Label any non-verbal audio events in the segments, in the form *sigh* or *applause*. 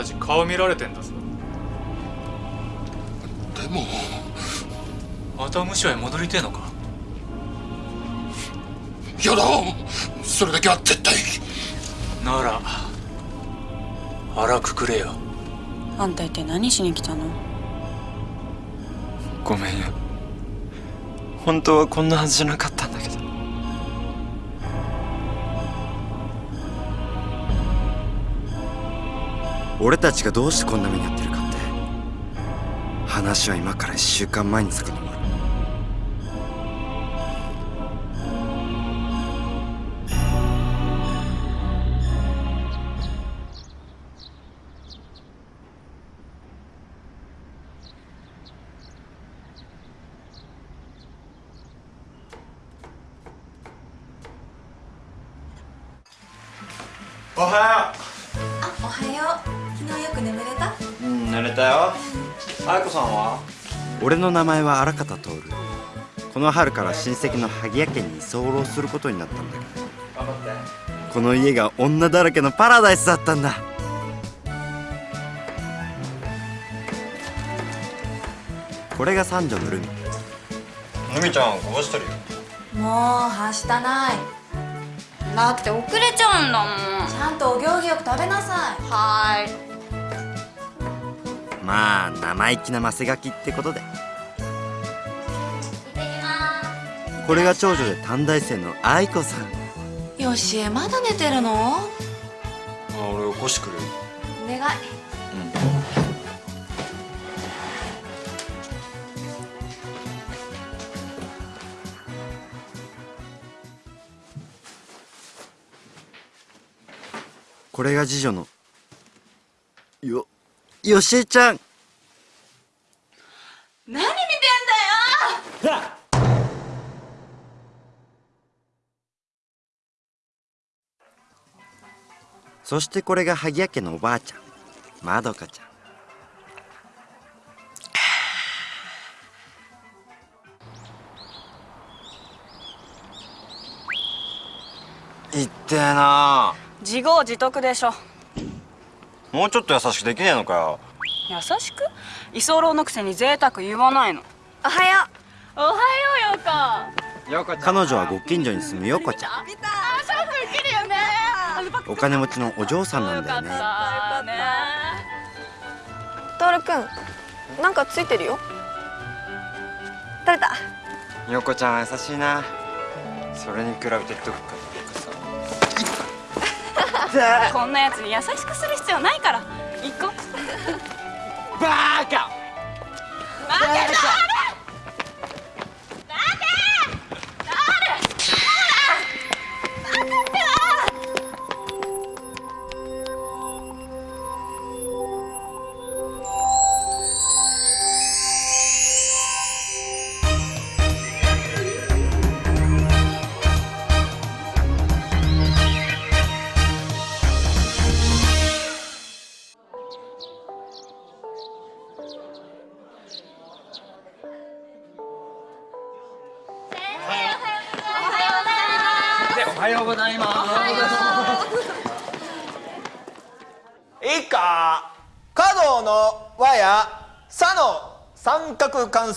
俺たち顔見られてんだぞ。でも。また無所へ戻りてえのか？やだ。それだけは絶対。なら腹くくれよ。あんた一体何しに来たの？ごめんよ。本当はこんなはずじゃなかったんだけど俺たちがどうしてこんな目に遭ってるかって話は今から1週間前に遡る。の名前は荒方徹この春から親戚の萩谷家に居候することになったんだけど。頑張ってこの家が女だらけのパラダイスだったんだ。これが三女のルミ。ルミちゃんこぼしてるよ。もうはしたない。だって遅れちゃうんだもん。ちゃんとお行儀よく食べなさい。はーい。まあ生意気なマセガキってことでこれが長女で短大生の愛子さん。よしえまだ寝てるの？あ俺起こしてくる？よお願い。これが次女の。よよしえちゃんそしてこれが萩谷家のおばあちゃんまどかちゃん。いってえな。自業自得でしょ。もうちょっと優しくできねえのかよ。優しく？居候のくせに贅沢言わないの。おはよおはようよこち彼女はご近所に住むよこちゃんお金持ちのお嬢さんなんだよね。よかったねトールくんなんかついてるよ。取れた。よこちゃんは優しいな。それに比べてどっかさ *laughs* こんなやつに優しくする必要ないから。行こう。バーカおは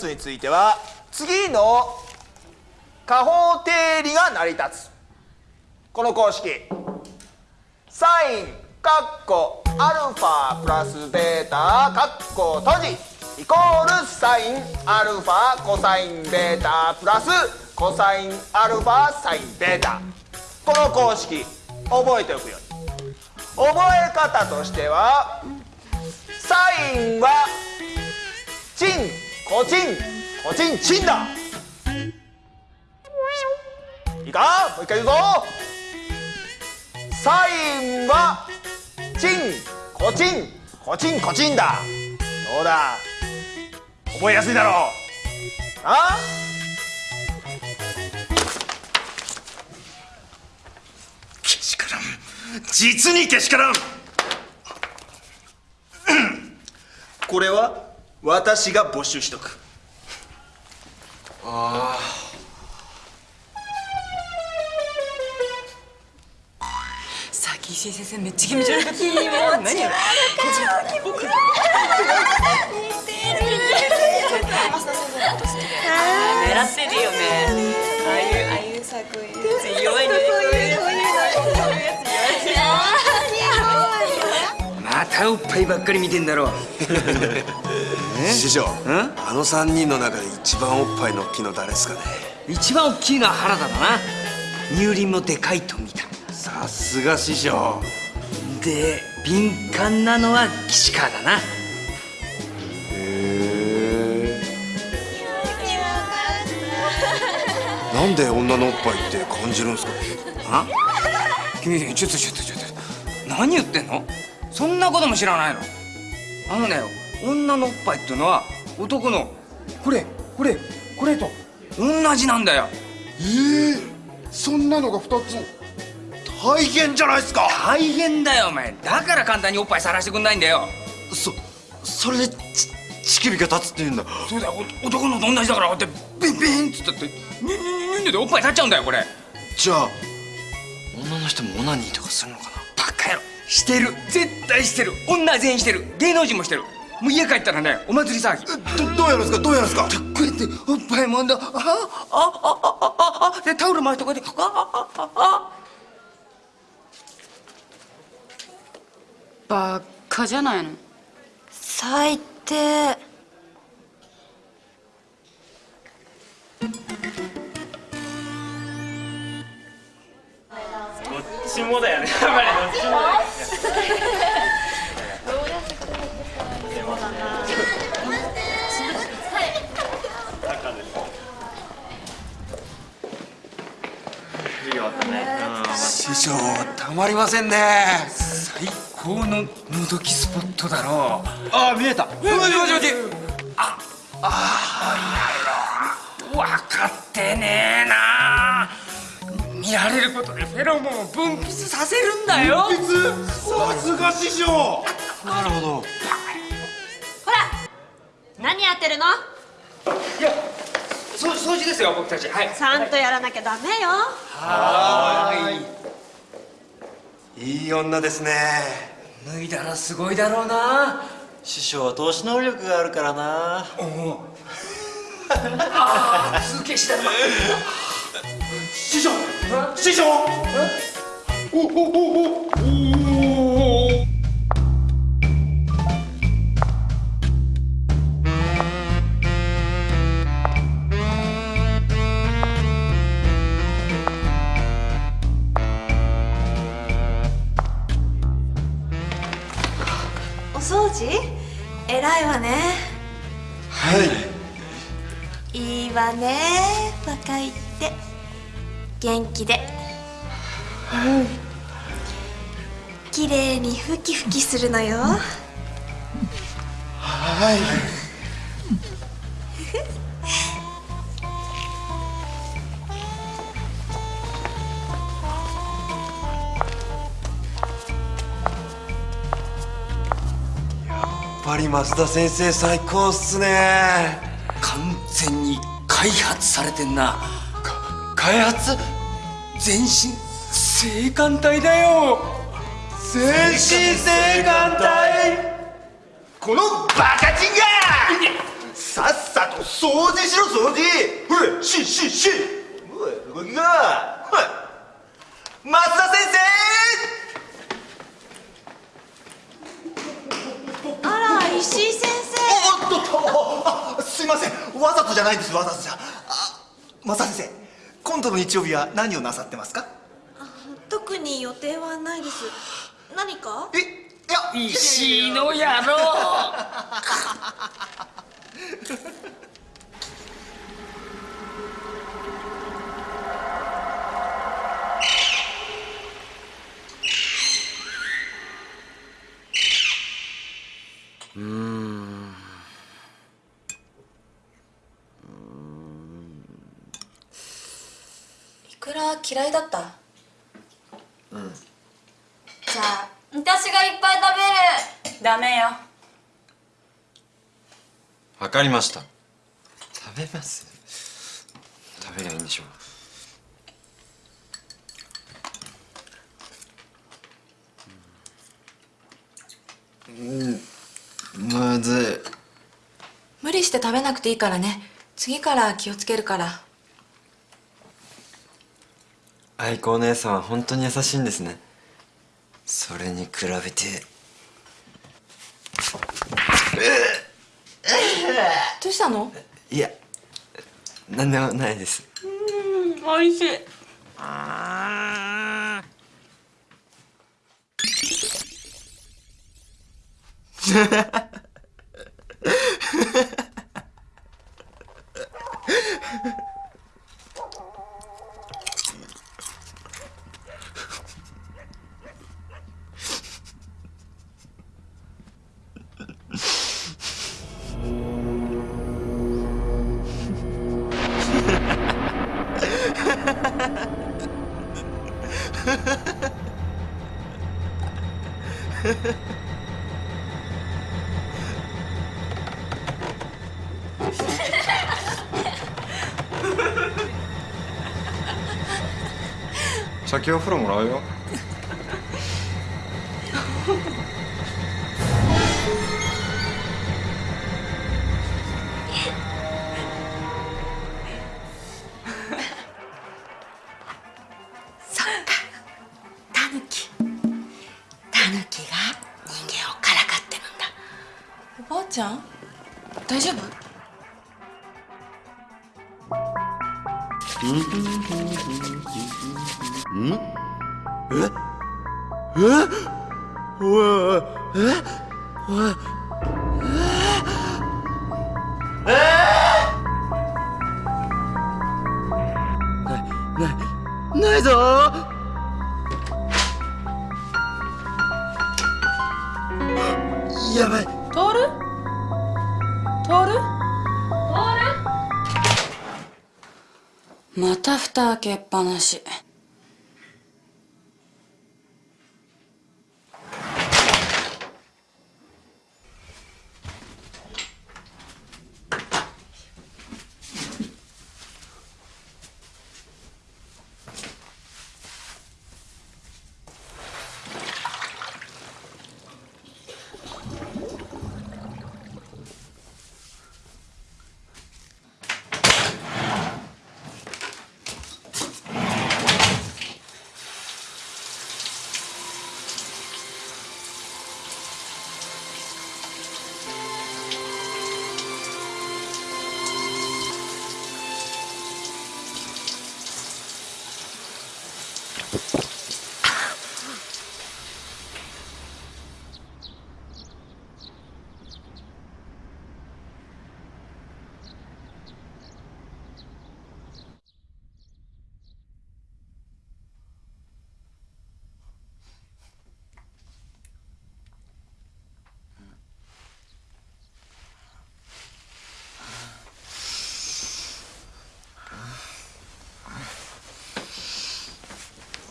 角関数については次の加法定理が成り立つ。この公式。サインカッコアルファプラスベータカッコ閉じ。イコールサインアルファコサインベータプラスコサインアルファサインベータ。この公式覚えておくように。覚え方としてはサインはチン。コチンコチンチンだ。いいか？もう一回言うぞ。サインはチンコチンコチンコチンだ。どうだ？覚えやすいだろう。あ？けしからん。実にけしからん。これは？私が募集しとく。ああさき岸井先生めっちゃ気持ち悪かった気持ち悪かった僕似てる狙ってるよね。ああいうああいうさこういう弱いね。こういうこういうのこういうやつ弱いねまたおっぱいばっかり見てんだろ。*laughs* 師匠あの3人の中で一番おっぱいの大きいの誰ですかね？一番大きいのは原田だな。乳輪もでかいと見た。さすが師匠。で敏感なのは岸川だな。なんで女のおっぱいって感じるんですか？ねあ？君ちょっとちょっとちょっと。何言ってんの？そんなことも知らないの？あのね女のおっぱいっていうのは男のこれこれこれと同じなんだよ。ええそんなのが2つ大変じゃないですか？大変だよお前。だから簡単におっぱいさらしてくんないんだよ。そそれでち乳首が立つって言うんだ。そうだよ。お男のと同じだからってビンビンっつったってニュニュニュニュでおっぱい立っちゃうんだよこれ。じゃあ女の人もオナニーとかするのかな？バカ野郎してる。絶対してる。女全員してる。芸能人もしてる。もう家帰ったらねお祭り騒ぎ。どどうやるんですか？どうやるんですか？こうやって。おっぱいもんでああああああでタオル回してこうやって。ああああ。バッカじゃないの？最低師匠たまりませんね。最高ののぞきスポットだろう。あ見えた。もしもしもしああ分かってねえな。見られることでフェロモンを分泌させるんだよ。さすが師匠。なるほど。ほら何やってるの？いやそ掃除ですよ僕たち。はい。ちゃんとやらなきゃダメよ。いい女ですね。脱いだらすごいだろうな。師匠は投資能力があるからな。ああ続けしてる。*laughs* 師匠！師匠！おおおおおわね。若いって。元気で。うん。綺麗にふきふきするのよ。はい。やっぱり増田先生最高っすね。完全に開発されてんな。開発？全身性感帯だよ。全身性感帯このバカチンがさっさと掃除しろ掃除。ほい。しししおい動きが。ほい。増田先生。あら石井先おっとっとあすいません。わざとじゃないんですわざとじゃ。あ増田先生今度の日曜日は何をなさってますか？生特に予定はないです。何か？えいや石井の野郎 *laughs* 嫌いだった？うん。じゃあ私がいっぱい食べる。ダメよ。わかりました。食べます？食べりゃいいんでしょう。ん。むずい。無理して食べなくていいからね。次から気をつけるから愛子お姉さんは本当に優しいんですね。それに比べて。どうしたの？いや何でもないです。うん美味しい。ああハハハないた蓋開けっぱなし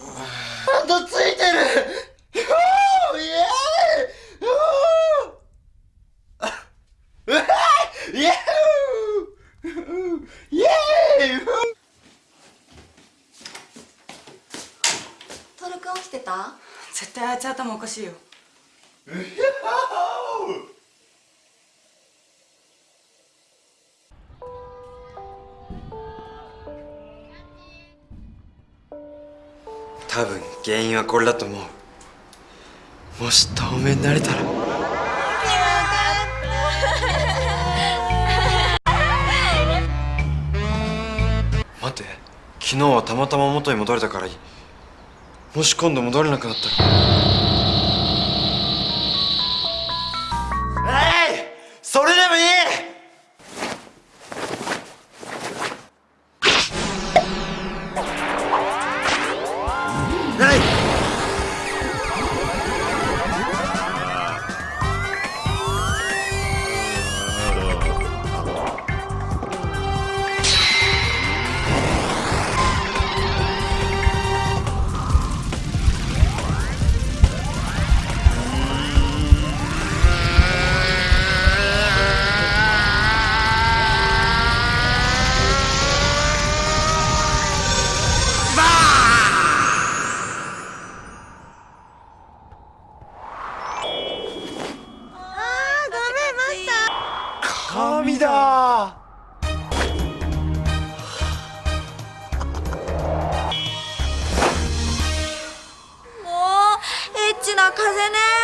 あとついてるふうイエーイふううわイエーイイエーイふうトールくん起きてた絶対あいつ頭おかしいよ。多分原因はこれだと思う。もし透明になれたら。待って。昨日はたまたま元に戻れたからいい。もし今度戻れなくなったら。神だ。もうエッチな風ね。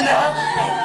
ど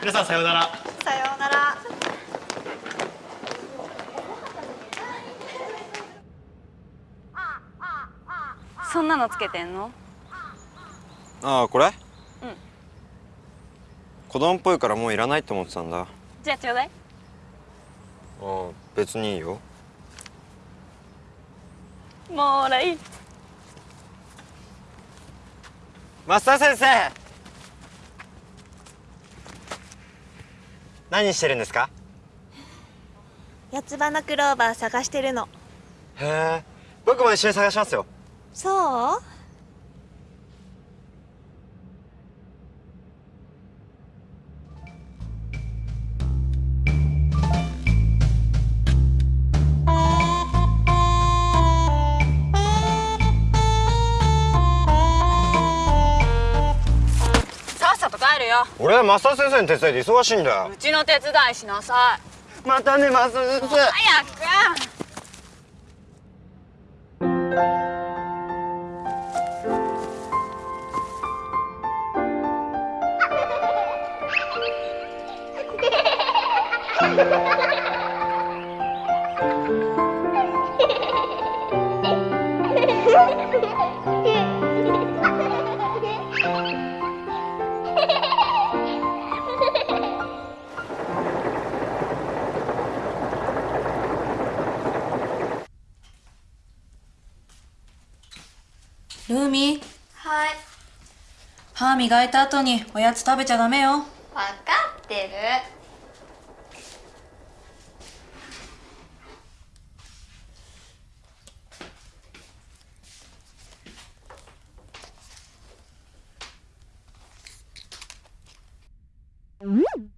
皆さんさようなら。さようなら。そんなのつけてんの？ああこれ？うん。子供っぽいからもういらないと思ってたんだ。あじゃあちょうだい。あ別にいいよ。もらい。い増田先生何してるんですか？四つ葉のクローバー探してるの。へえ僕も一緒に探しますよ。そう？俺増田先生に手伝いで忙しいんだ。ようちの手伝いしなさい。またね増田先生。早くルーミーはい。歯磨いた後におやつ食べちゃダメよ。分かってる。お姉ちゃん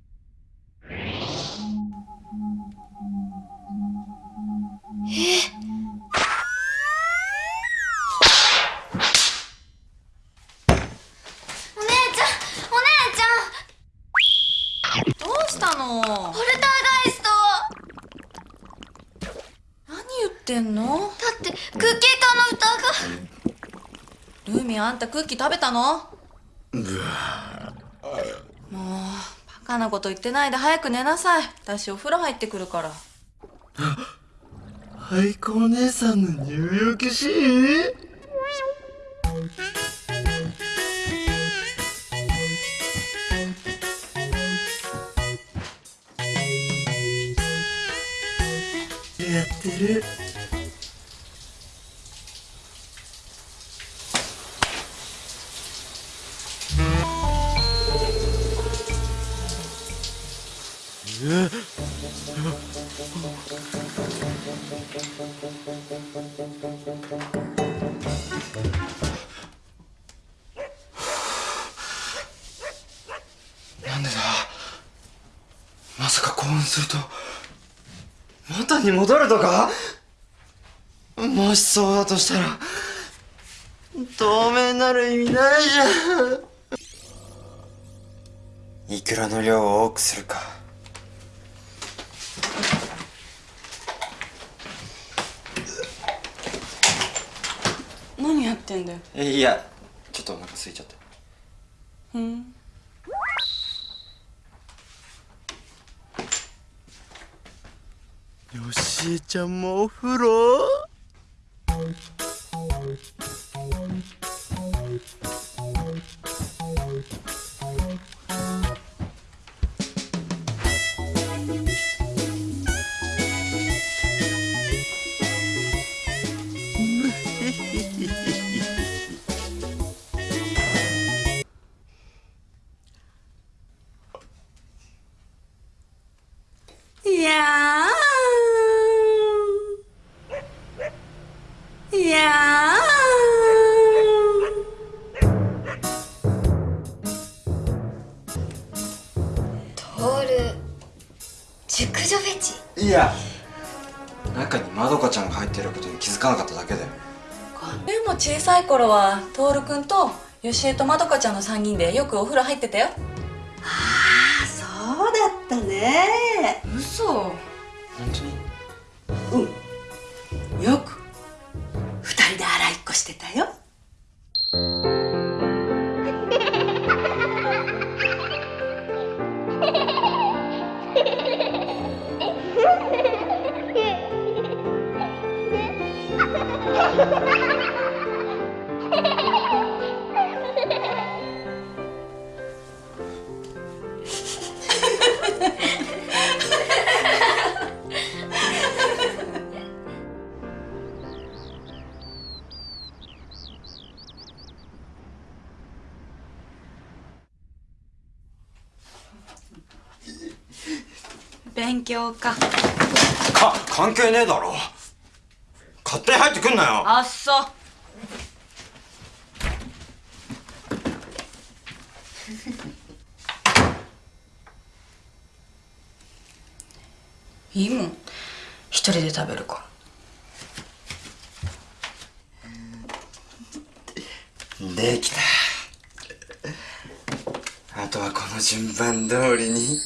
あんたクッキー食べたの？もうバカなこと言ってないで早く寝なさい。私お風呂入ってくるから。あっ愛子お姉さんの入浴シーン？るとか？もしそうだとしたら透明になる意味ないじゃん。いくらの量を多くするか。何やってんだよ。えいやちょっとお腹空いちゃって。うんよしえちゃんもお風呂よしえとまどかちゃんの3人でよくお風呂入ってたよ。あそうだったね。嘘。本当勉強か。か関係ねえだろ。勝手に入ってくんなよ。あっそ。いいもん。一人で食べるか。できた。あとはこの順番通りに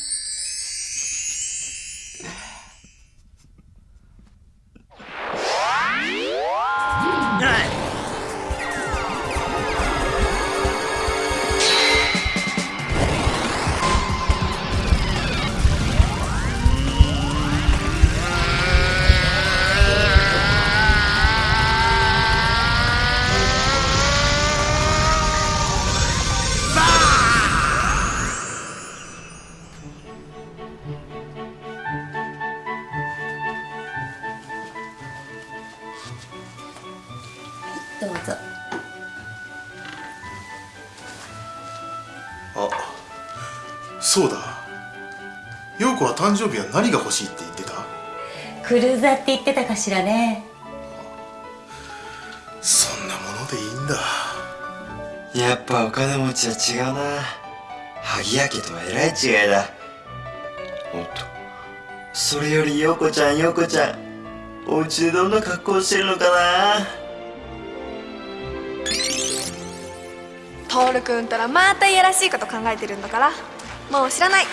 そうだ。陽子は誕生日は何が欲しいって言ってた？クルーザーって言ってたかしらね。そんなものでいいんだ。やっぱお金持ちは違うな。萩谷家とはえらい違いだ。おっと。それより陽子ちゃん陽子ちゃんお家でどんな格好してるのかな？トールくんたらまたいやらしいこと考えてるんだからもう知らない。*laughs*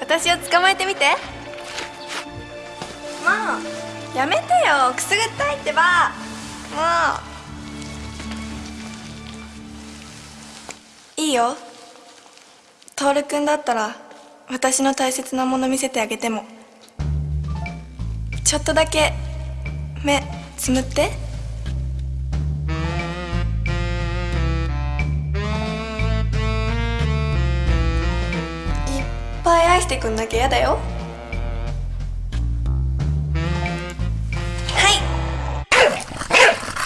私を捕まえてみて。もうやめてよ。くすぐったいってば。もう。いいよ。トールくんだったら私の大切なもの見せてあげても。ちょっとだけ目つむって。ぱい愛してくんなきゃやだよ。はい。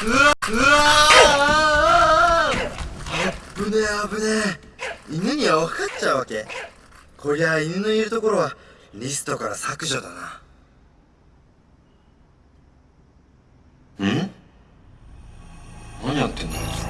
うわうわ危ねえ危ねえ。犬には分かっちゃうわけ。こりゃ犬のいるところはリストから削除だな。ん？何やってんの？あい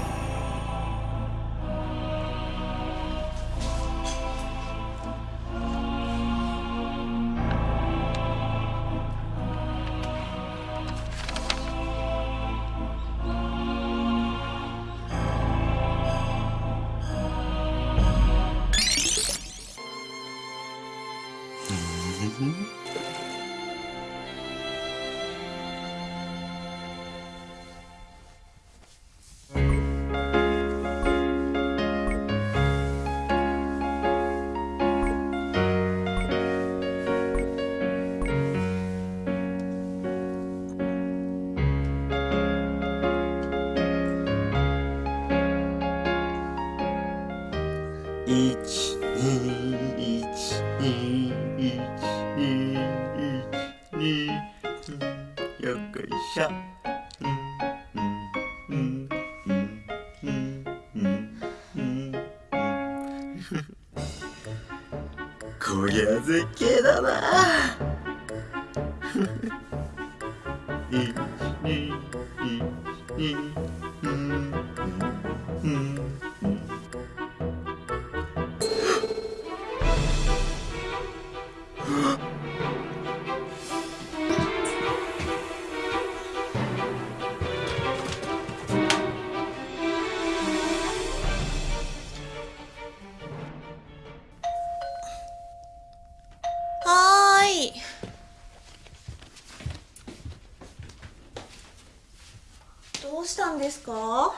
ですか？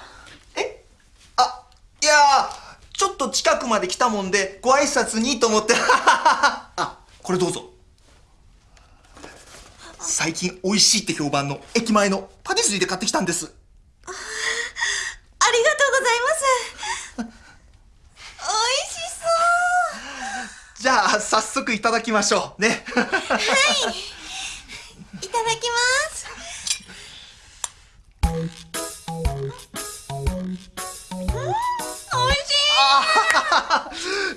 いやーちょっと近くまで来たもんでご挨拶にと思って。*laughs* あこれどうぞ。最近美味しいって評判の駅前のパティスリーで買ってきたんです。ありがとうございます。*laughs* 美味しそう。じゃあ早速いただきましょう。ね。*laughs* はいい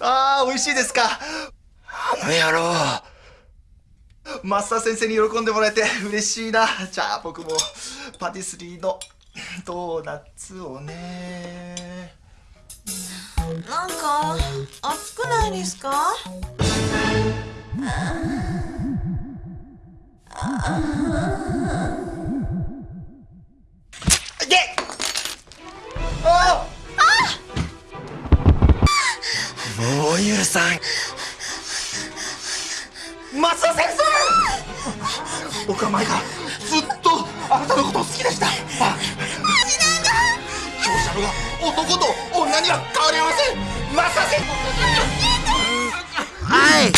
あー美味しいですか？あの野郎。マスター先生に喜んでもらえて嬉しいな。じゃあ僕もパティスリーのドーナツをね。なんか暑くないですか？いけ！あもう許さん。マスター先生。僕は前からずっとあなたのことを好きでした。あ強者が男と女には変わりませんマスター先生はい。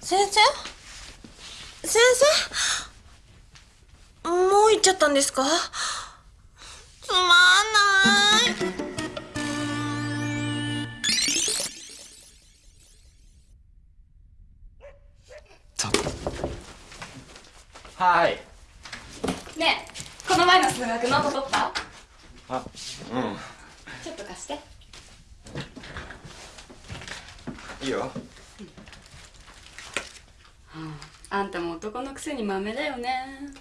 先生。先生。行っちゃったんですか？つまんない。はい。ねえこの前の数学ノート取った？あうん。ちょっと貸して。いいよ。あんたも男のくせに豆だよね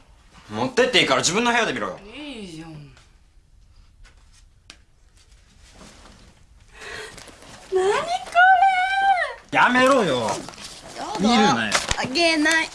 持ってっていいから自分の部屋で見ろよ。いいじゃん。何こやめろよ。れ見るなよ。あげない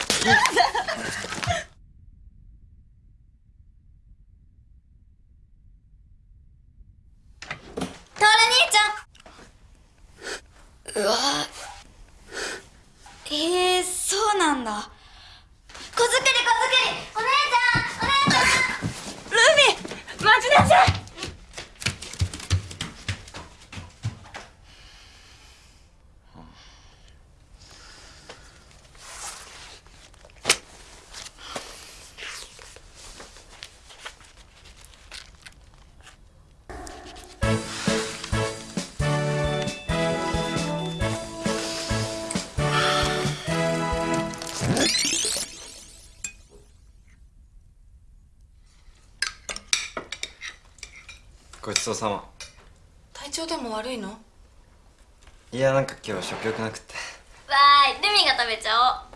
悪いの？いやなんか今日食欲なくって。わーいルミが食べちゃおう。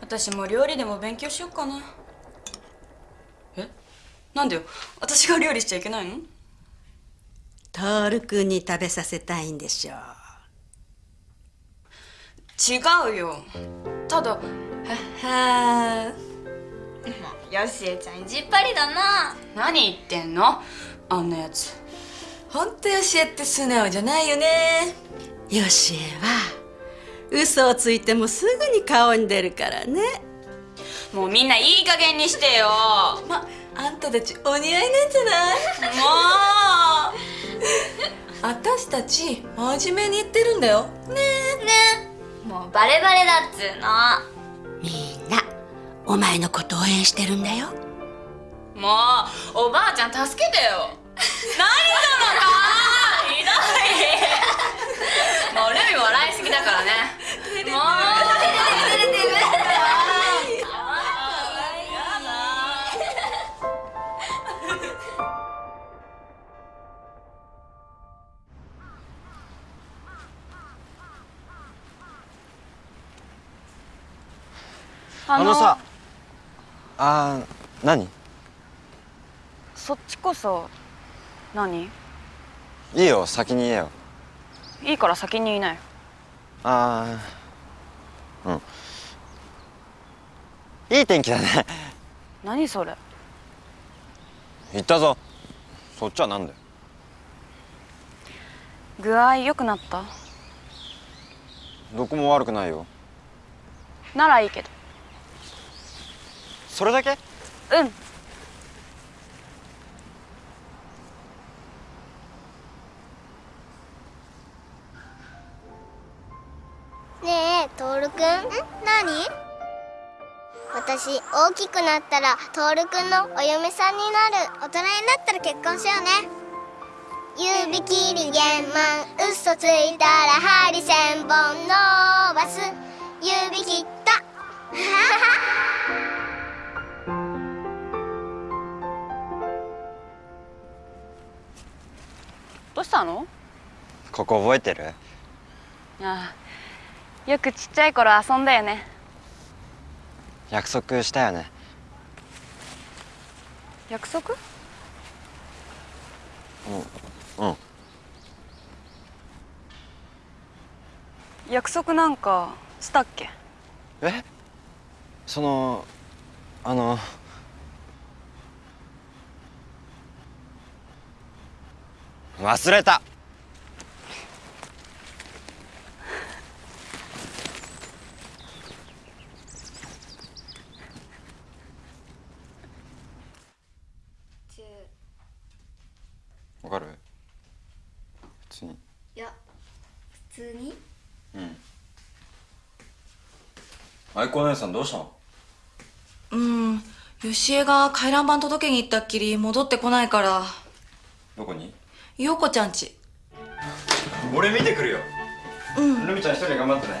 私も料理でも勉強しよっかな。え？なんでよ？私が料理しちゃいけないの？徹君に食べさせたいんでしょう違うよ。ただははよしえちゃん意地っ張りだな。何言ってんの？あんなやつ。ほんとよしえって素直じゃないよね。よしえは嘘をついてもすぐに顔に出るからね。もうみんないい加減にしてよ。*laughs* まあんたたちお似合いなんじゃない？もう。*laughs* 私たち真面目に言ってるんだよ。ねねもうバレバレだっつうの。みんなお前のこと応援してるんだよ。もうおばあちゃん助けてよ。何その顔ひどい。もうルミ笑いすぎだからね。*laughs* もうあのさあー何？そっちこそ何？いいよ先に言えよ。いいから先に言いなよ。ああうん。いい天気だね。何それ？言ったぞ。そっちはなんだよ。具合良くなった？どこも悪くないよ。ならいいけどそれだけ？うん。ねえトールくん？何？私大きくなったらトールくんのお嫁さんになる。大人になったら結婚しようね。指切り玄満嘘ついたら針千本伸ばす。指切ったどうしたの？ここ覚えてる？ああよくちっちゃい頃遊んだよね。約束したよね。約束？うんうん。約束なんかしたっけ？え？そのあの忘れた。わかる？普通に。いや普通に？うん。愛子お姉さんどうしたの？うん。よしえが回覧板届けに行ったっきり戻ってこないから。どこに？陽子ちゃんち。俺見てくるよ。うん。ルミちゃん一人で頑張ってね。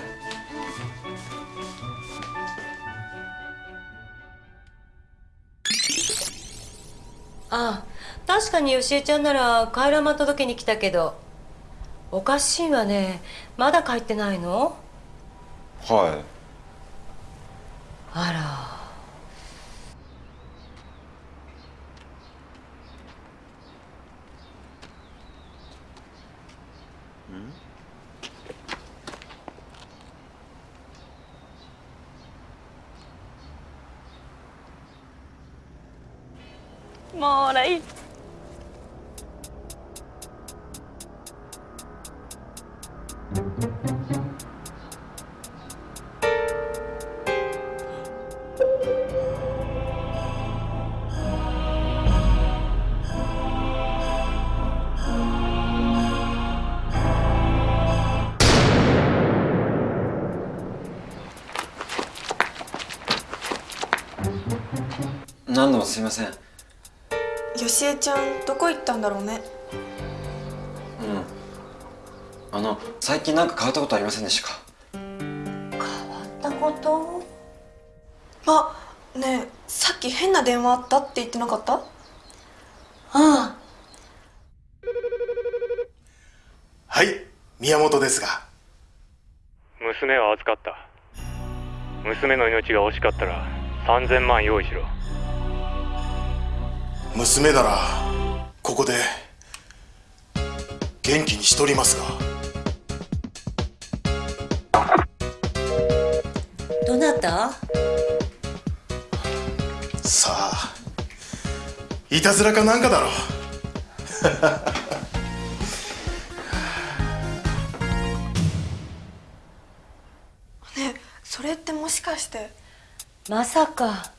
ああ確かによしえちゃんなら回覧板届けに来たけど。おかしいわね。まだ帰ってないの？はい。あらもうらいい。何度もすいません。よしえちゃんどこ行ったんだろうね。あの最近なんか変わったことありませんでしたか？ったこと？あねえさっき変な電話あったって言ってなかった？ああはい宮本ですが。娘は預かった。娘の命が惜しかったら3000万用意しろ娘ならここで元気にしとりますが。どなた？さあいたずらかなんかだろ。*laughs* ねえそれってもしかして。まさか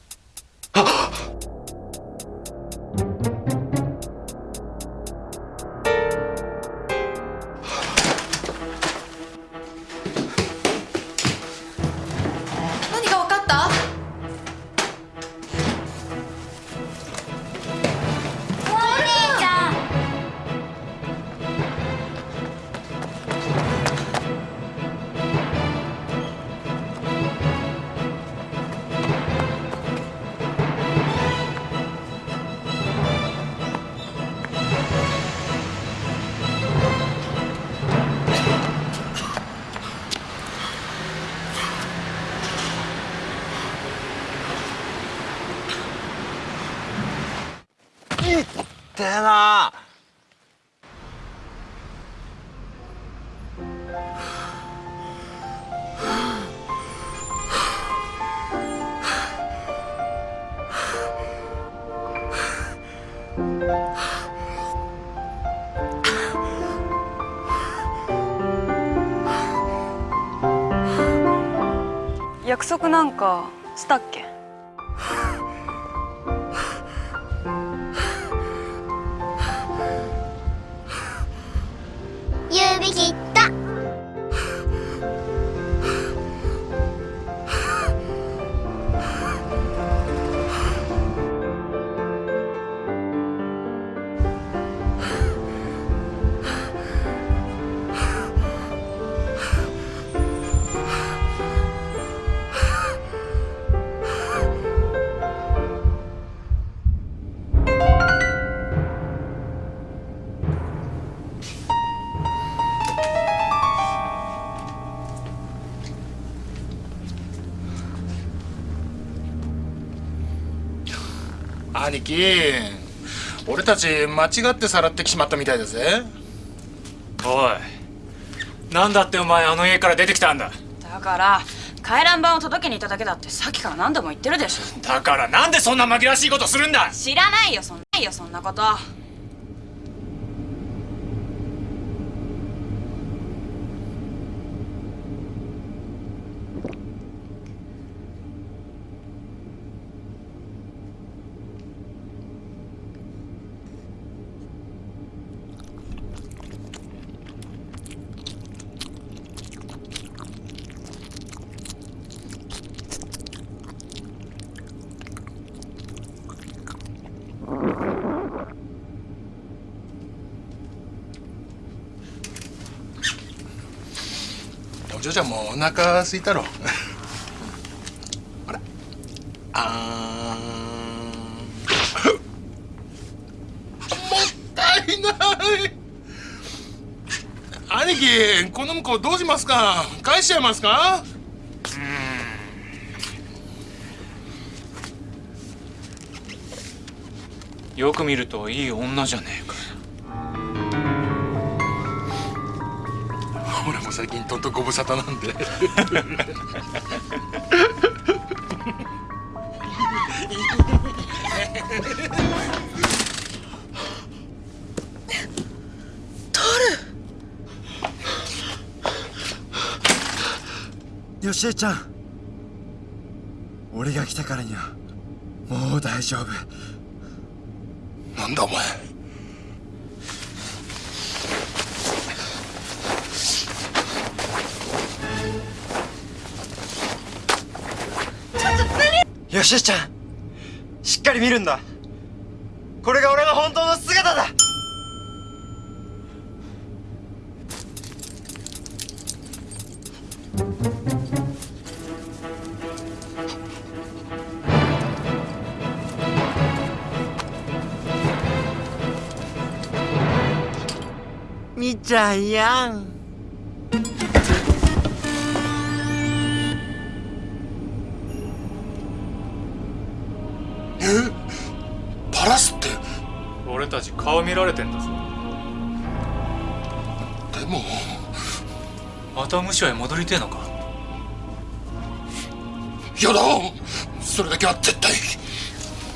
約なんかしたっけ？指切った兄貴俺たち間違ってさらってきしまったみたいだぜ。おいなんだってお前あの家から出てきたんだ。だから回覧板を届けに行っただけだってさっきから何度も言ってるでしょ。だからなんでそんな紛らわしいことするんだ。知らないよそんないよそんなことお腹空いたろ。*laughs* ほら。あー。もったいない。兄貴この向こうどうしますか？返しちゃいますか？よく見るといい女じゃね最近とんとご無沙汰なんで。よしえちゃん。俺が来たからにはもう大丈夫。なんだお前よしえちゃん。しっかり見るんだ。た無所へ戻りてえのか？やだそれだけは絶対。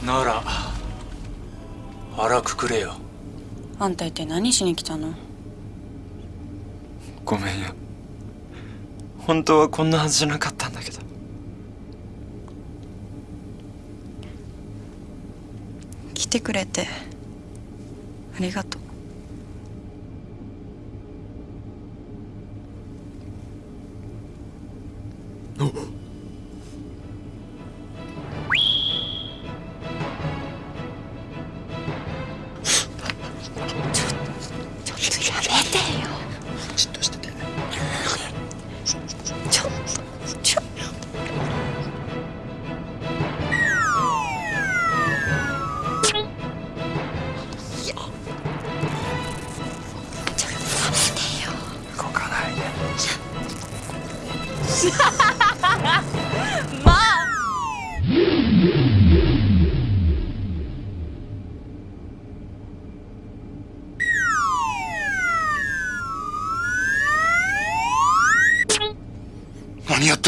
なら腹くくれよ。あんた一体何しに来たの？ごめんよ。本当はこんなはずじゃなかったんだけど。来てくれてありがとう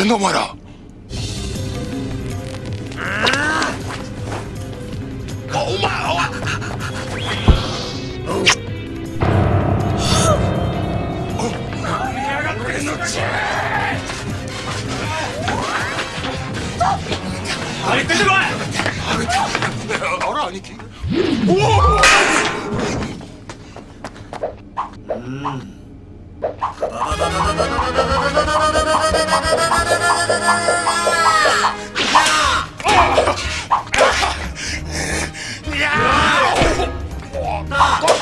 何やってんだお前らお前何言ってんだこあら兄貴さ *laughs*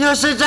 よしち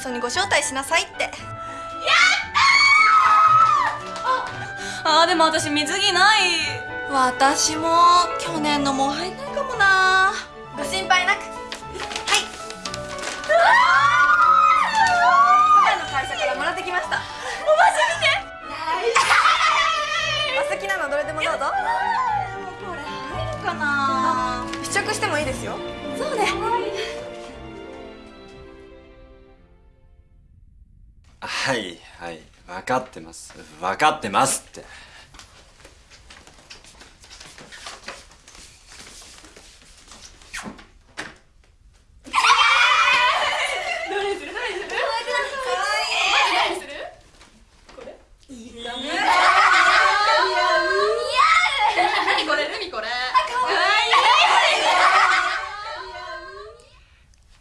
ハワイの別荘にご招待しなさいって。あーでも私水着ない。私も去年のもう入んないかもな。ご心配なく。はい。今の会社からもらってきました。おばさ見て。お好きなのどれでもどうぞ。これ入るかな。試着してもいいですよ。そうねかってます分かってますって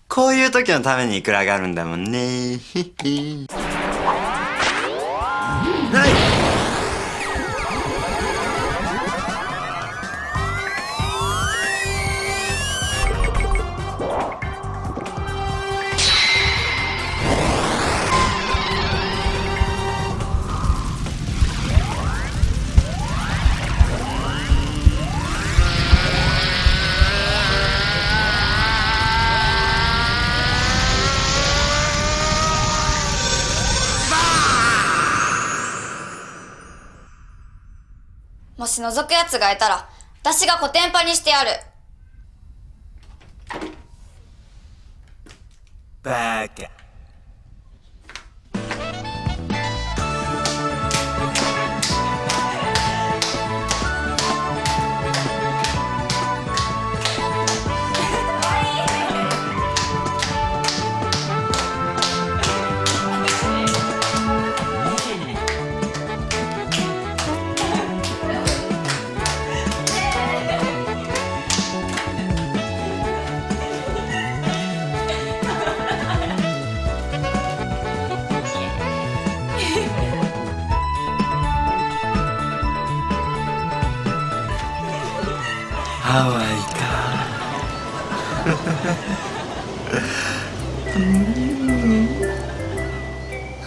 こういう時のためにいくらがあるんだもんね。*laughs* ひ覗く奴がいたら私がコテンパにしてやる。ハワイ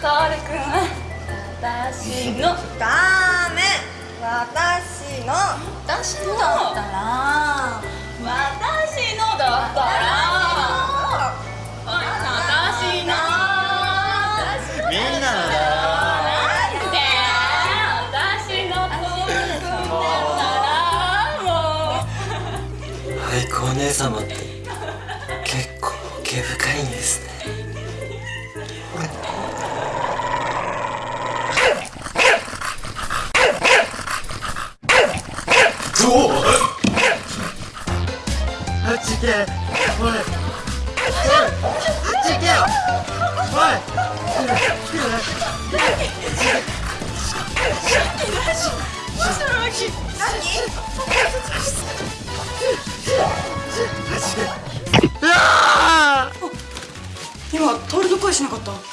トールくん私のダメ。私の私のだったら。私のだったら様って結構毛深いんですね。どう？あっち行けおい。おい。あっち行けよおい今トールの声しなかった。